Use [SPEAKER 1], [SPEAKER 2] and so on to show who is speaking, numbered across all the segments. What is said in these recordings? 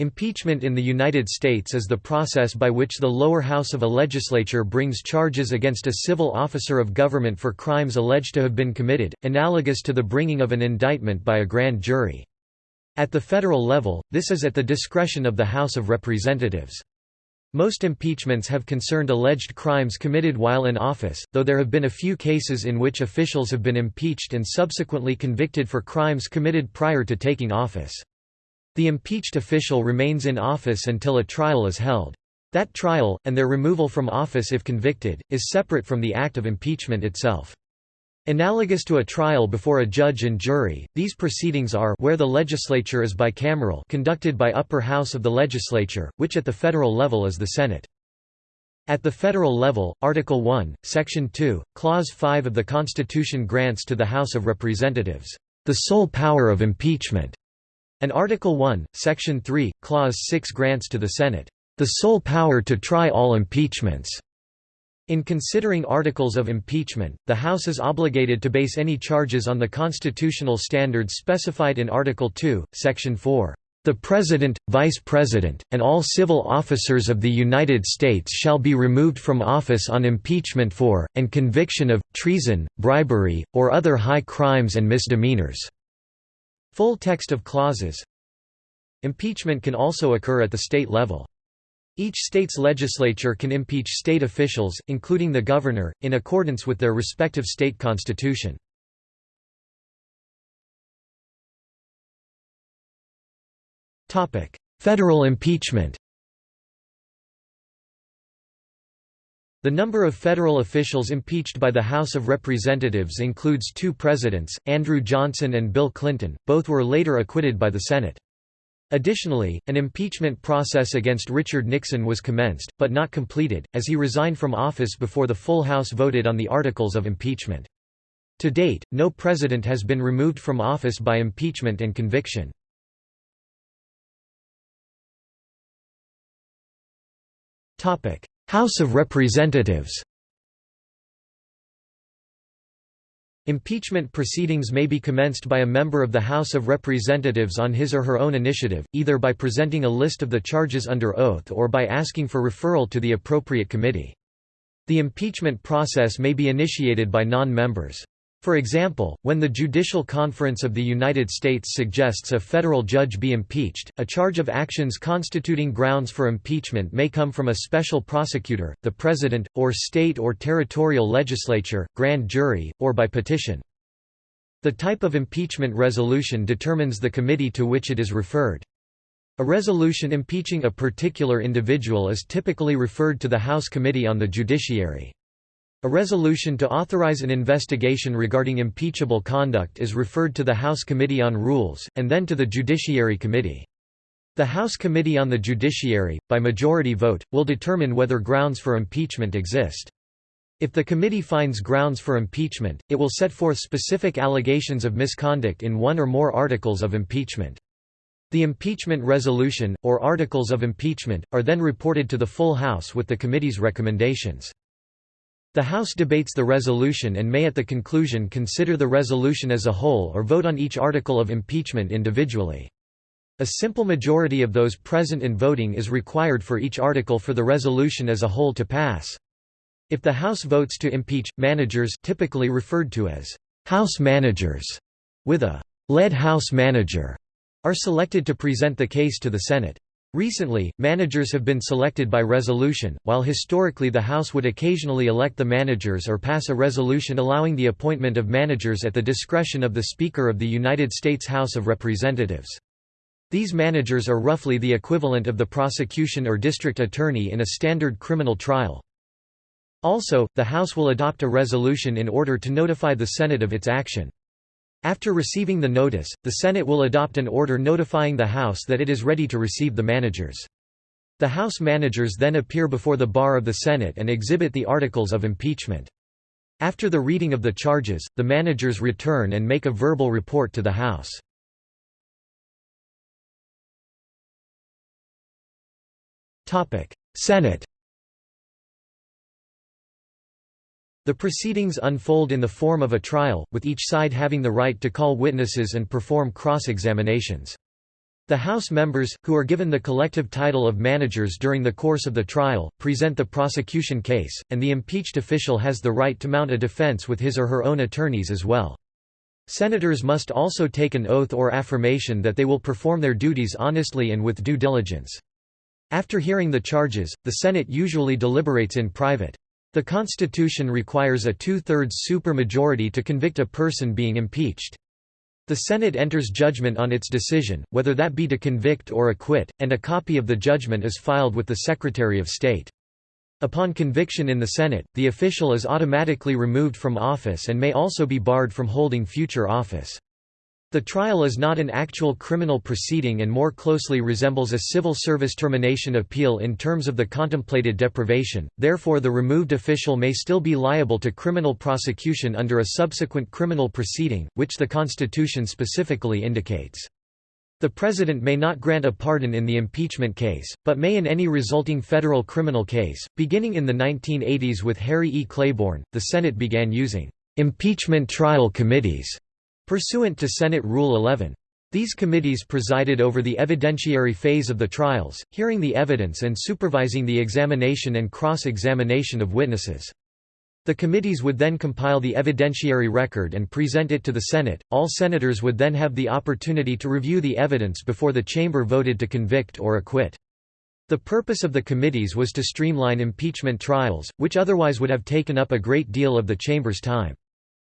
[SPEAKER 1] Impeachment in the United States is the process by which the lower house of a legislature brings charges against a civil officer of government for crimes alleged to have been committed, analogous to the bringing of an indictment by a grand jury. At the federal level, this is at the discretion of the House of Representatives. Most impeachments have concerned alleged crimes committed while in office, though there have been a few cases in which officials have been impeached and subsequently convicted for crimes committed prior to taking office. The impeached official remains in office until a trial is held. That trial, and their removal from office if convicted, is separate from the act of impeachment itself. Analogous to a trial before a judge and jury, these proceedings are where the legislature is bicameral conducted by upper house of the legislature, which at the federal level is the Senate. At the federal level, Article 1, Section 2, Clause 5 of the Constitution grants to the House of Representatives, "...the sole power of impeachment." And Article 1, Section 3, Clause 6 grants to the Senate, "...the sole power to try all impeachments." In considering articles of impeachment, the House is obligated to base any charges on the constitutional standards specified in Article 2, Section 4. The President, Vice President, and all civil officers of the United States shall be removed from office on impeachment for, and conviction of, treason, bribery, or other high crimes and misdemeanors. Full text of clauses Impeachment can also occur at the state level. Each state's legislature can impeach state officials, including the governor, in accordance with their respective state constitution. Federal impeachment The number of federal officials impeached by the House of Representatives includes two presidents, Andrew Johnson and Bill Clinton, both were later acquitted by the Senate. Additionally, an impeachment process against Richard Nixon was commenced, but not completed, as he resigned from office before the full House voted on the articles of impeachment. To date, no president has been removed from office by impeachment and conviction. House of Representatives Impeachment proceedings may be commenced by a member of the House of Representatives on his or her own initiative, either by presenting a list of the charges under oath or by asking for referral to the appropriate committee. The impeachment process may be initiated by non-members. For example, when the Judicial Conference of the United States suggests a federal judge be impeached, a charge of actions constituting grounds for impeachment may come from a special prosecutor, the president, or state or territorial legislature, grand jury, or by petition. The type of impeachment resolution determines the committee to which it is referred. A resolution impeaching a particular individual is typically referred to the House Committee on the Judiciary. A resolution to authorize an investigation regarding impeachable conduct is referred to the House Committee on Rules, and then to the Judiciary Committee. The House Committee on the Judiciary, by majority vote, will determine whether grounds for impeachment exist. If the committee finds grounds for impeachment, it will set forth specific allegations of misconduct in one or more articles of impeachment. The impeachment resolution, or articles of impeachment, are then reported to the full House with the committee's recommendations. The House debates the resolution and may at the conclusion consider the resolution as a whole or vote on each article of impeachment individually. A simple majority of those present and voting is required for each article for the resolution as a whole to pass. If the House votes to impeach, managers typically referred to as House managers, with a lead House manager, are selected to present the case to the Senate. Recently, managers have been selected by resolution, while historically the House would occasionally elect the managers or pass a resolution allowing the appointment of managers at the discretion of the Speaker of the United States House of Representatives. These managers are roughly the equivalent of the prosecution or district attorney in a standard criminal trial. Also, the House will adopt a resolution in order to notify the Senate of its action. After receiving the notice, the Senate will adopt an order notifying the House that it is ready to receive the managers. The House managers then appear before the bar of the Senate and exhibit the articles of impeachment. After the reading of the charges, the managers return and make a verbal report to the House. Senate The proceedings unfold in the form of a trial, with each side having the right to call witnesses and perform cross-examinations. The House members, who are given the collective title of managers during the course of the trial, present the prosecution case, and the impeached official has the right to mount a defense with his or her own attorneys as well. Senators must also take an oath or affirmation that they will perform their duties honestly and with due diligence. After hearing the charges, the Senate usually deliberates in private. The Constitution requires a two-thirds supermajority to convict a person being impeached. The Senate enters judgment on its decision, whether that be to convict or acquit, and a copy of the judgment is filed with the Secretary of State. Upon conviction in the Senate, the official is automatically removed from office and may also be barred from holding future office. The trial is not an actual criminal proceeding and more closely resembles a civil service termination appeal in terms of the contemplated deprivation, therefore the removed official may still be liable to criminal prosecution under a subsequent criminal proceeding, which the Constitution specifically indicates. The President may not grant a pardon in the impeachment case, but may in any resulting federal criminal case. Beginning in the 1980s with Harry E. Claiborne, the Senate began using impeachment trial committees Pursuant to Senate Rule 11. These committees presided over the evidentiary phase of the trials, hearing the evidence and supervising the examination and cross-examination of witnesses. The committees would then compile the evidentiary record and present it to the Senate. All senators would then have the opportunity to review the evidence before the chamber voted to convict or acquit. The purpose of the committees was to streamline impeachment trials, which otherwise would have taken up a great deal of the chamber's time.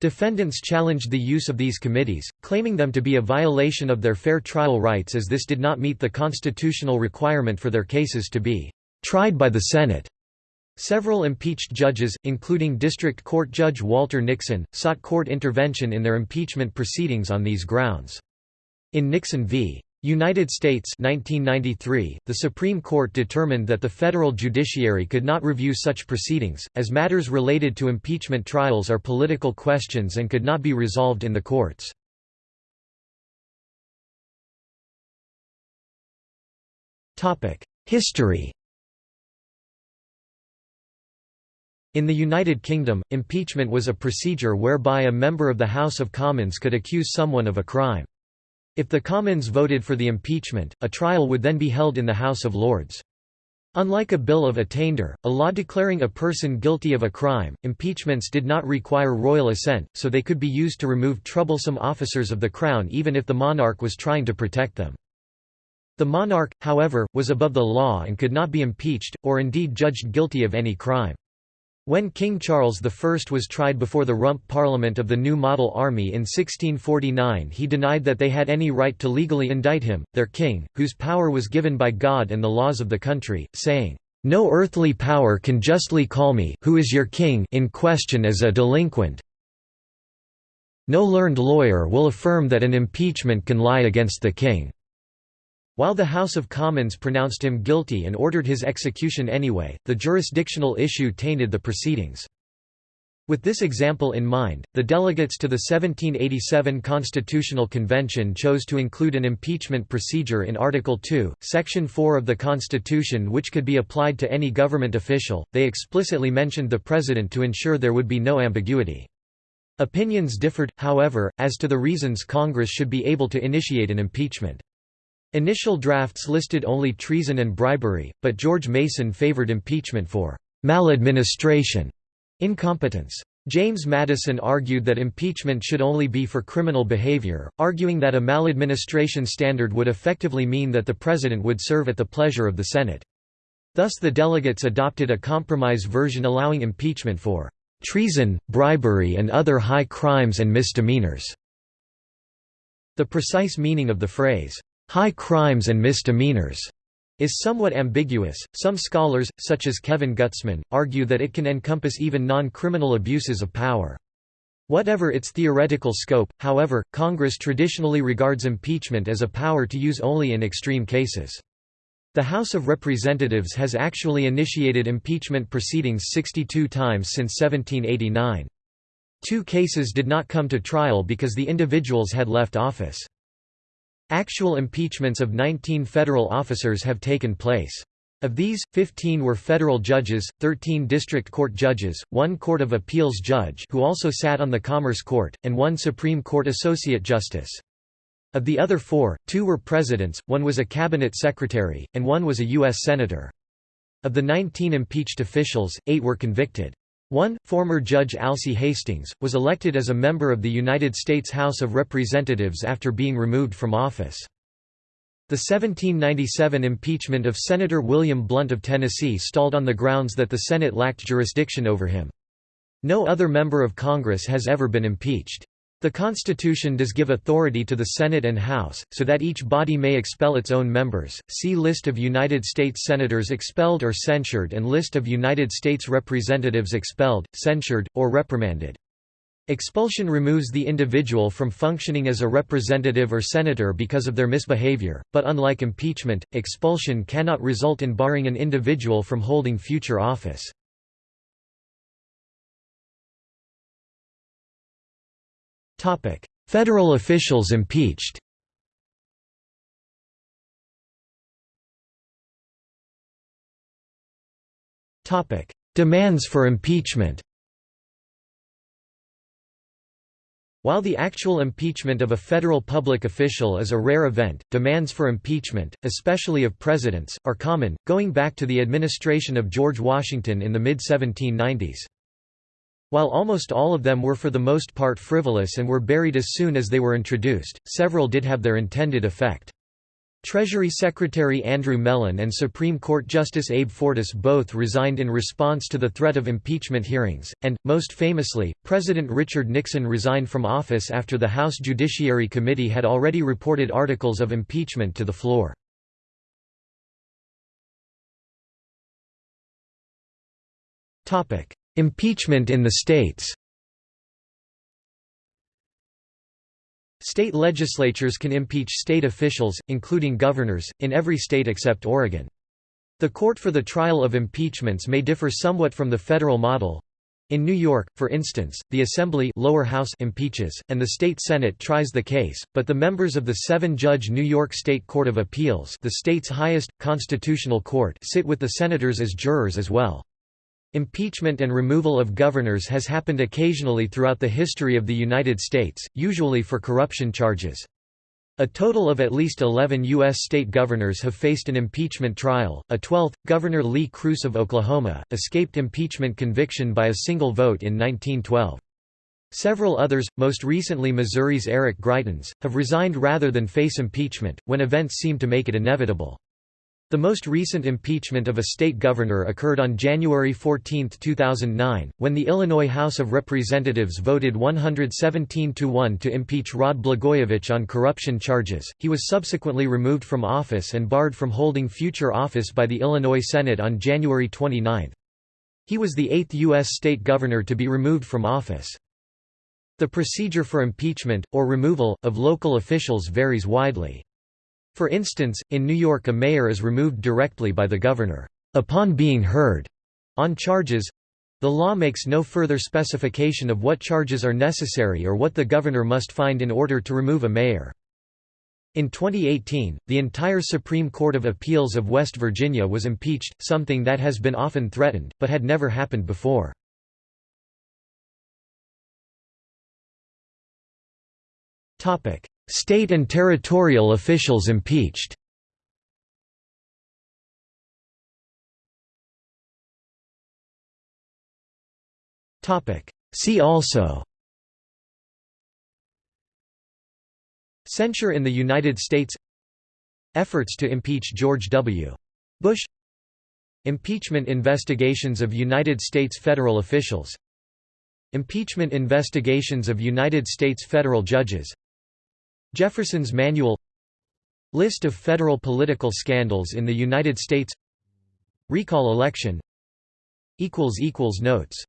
[SPEAKER 1] Defendants challenged the use of these committees, claiming them to be a violation of their fair trial rights as this did not meet the constitutional requirement for their cases to be tried by the Senate. Several impeached judges, including District Court Judge Walter Nixon, sought court intervention in their impeachment proceedings on these grounds. In Nixon v. United States 1993, the Supreme Court determined that the federal judiciary could not review such proceedings, as matters related to impeachment trials are political questions and could not be resolved in the courts. History In the United Kingdom, impeachment was a procedure whereby a member of the House of Commons could accuse someone of a crime. If the Commons voted for the impeachment, a trial would then be held in the House of Lords. Unlike a bill of attainder, a law declaring a person guilty of a crime, impeachments did not require royal assent, so they could be used to remove troublesome officers of the crown even if the monarch was trying to protect them. The monarch, however, was above the law and could not be impeached, or indeed judged guilty of any crime. When King Charles I was tried before the Rump Parliament of the New Model Army in 1649 he denied that they had any right to legally indict him, their king, whose power was given by God and the laws of the country, saying, "'No earthly power can justly call me who is your king in question as a delinquent no learned lawyer will affirm that an impeachment can lie against the king." While the House of Commons pronounced him guilty and ordered his execution anyway, the jurisdictional issue tainted the proceedings. With this example in mind, the delegates to the 1787 Constitutional Convention chose to include an impeachment procedure in Article 2, Section 4 of the Constitution which could be applied to any government official. They explicitly mentioned the President to ensure there would be no ambiguity. Opinions differed, however, as to the reasons Congress should be able to initiate an impeachment. Initial drafts listed only treason and bribery, but George Mason favored impeachment for maladministration, incompetence. James Madison argued that impeachment should only be for criminal behavior, arguing that a maladministration standard would effectively mean that the president would serve at the pleasure of the Senate. Thus the delegates adopted a compromise version allowing impeachment for treason, bribery and other high crimes and misdemeanors. The precise meaning of the phrase, high crimes and misdemeanors is somewhat ambiguous. Some scholars, such as Kevin Gutzman, argue that it can encompass even non-criminal abuses of power. Whatever its theoretical scope, however, Congress traditionally regards impeachment as a power to use only in extreme cases. The House of Representatives has actually initiated impeachment proceedings 62 times since 1789. Two cases did not come to trial because the individuals had left office. Actual impeachments of 19 federal officers have taken place. Of these, 15 were federal judges, 13 district court judges, one Court of Appeals judge who also sat on the Commerce Court, and one Supreme Court Associate Justice. Of the other four, two were presidents, one was a cabinet secretary, and one was a U.S. senator. Of the 19 impeached officials, eight were convicted. One, former Judge Alcee Hastings, was elected as a member of the United States House of Representatives after being removed from office. The 1797 impeachment of Senator William Blount of Tennessee stalled on the grounds that the Senate lacked jurisdiction over him. No other member of Congress has ever been impeached. The Constitution does give authority to the Senate and House, so that each body may expel its own members. See List of United States Senators expelled or censured and List of United States Representatives expelled, censured, or reprimanded. Expulsion removes the individual from functioning as a representative or senator because of their misbehavior, but unlike impeachment, expulsion cannot result in barring an individual from holding future office. Federal officials impeached. Demands for impeachment. While the actual impeachment of a federal public official is a rare event, demands for impeachment, especially of presidents, are common, going back to the administration of George Washington in the mid-1790s. While almost all of them were for the most part frivolous and were buried as soon as they were introduced, several did have their intended effect. Treasury Secretary Andrew Mellon and Supreme Court Justice Abe Fortas both resigned in response to the threat of impeachment hearings, and, most famously, President Richard Nixon resigned from office after the House Judiciary Committee had already reported articles of impeachment to the floor. Impeachment in the states State legislatures can impeach state officials, including governors, in every state except Oregon. The court for the trial of impeachments may differ somewhat from the federal model. In New York, for instance, the Assembly lower house impeaches, and the state Senate tries the case, but the members of the seven-judge New York State Court of Appeals the state's highest, constitutional court sit with the senators as jurors as well. Impeachment and removal of governors has happened occasionally throughout the history of the United States, usually for corruption charges. A total of at least 11 U.S. state governors have faced an impeachment trial. A 12th, Governor Lee Cruce of Oklahoma, escaped impeachment conviction by a single vote in 1912. Several others, most recently Missouri's Eric Greitens, have resigned rather than face impeachment, when events seem to make it inevitable. The most recent impeachment of a state governor occurred on January 14, 2009, when the Illinois House of Representatives voted 117 to 1 to impeach Rod Blagojevich on corruption charges. He was subsequently removed from office and barred from holding future office by the Illinois Senate on January 29. He was the eighth U.S. state governor to be removed from office. The procedure for impeachment, or removal, of local officials varies widely. For instance, in New York a mayor is removed directly by the governor, upon being heard, on charges the law makes no further specification of what charges are necessary or what the governor must find in order to remove a mayor. In 2018, the entire Supreme Court of Appeals of West Virginia was impeached, something that has been often threatened, but had never happened before. State and territorial officials impeached. See also. Censure in the United States. Efforts to impeach George W. Bush. Impeachment investigations of United States federal officials. Impeachment investigations of United States federal judges Jefferson's Manual List of federal political scandals in the United States Recall election Notes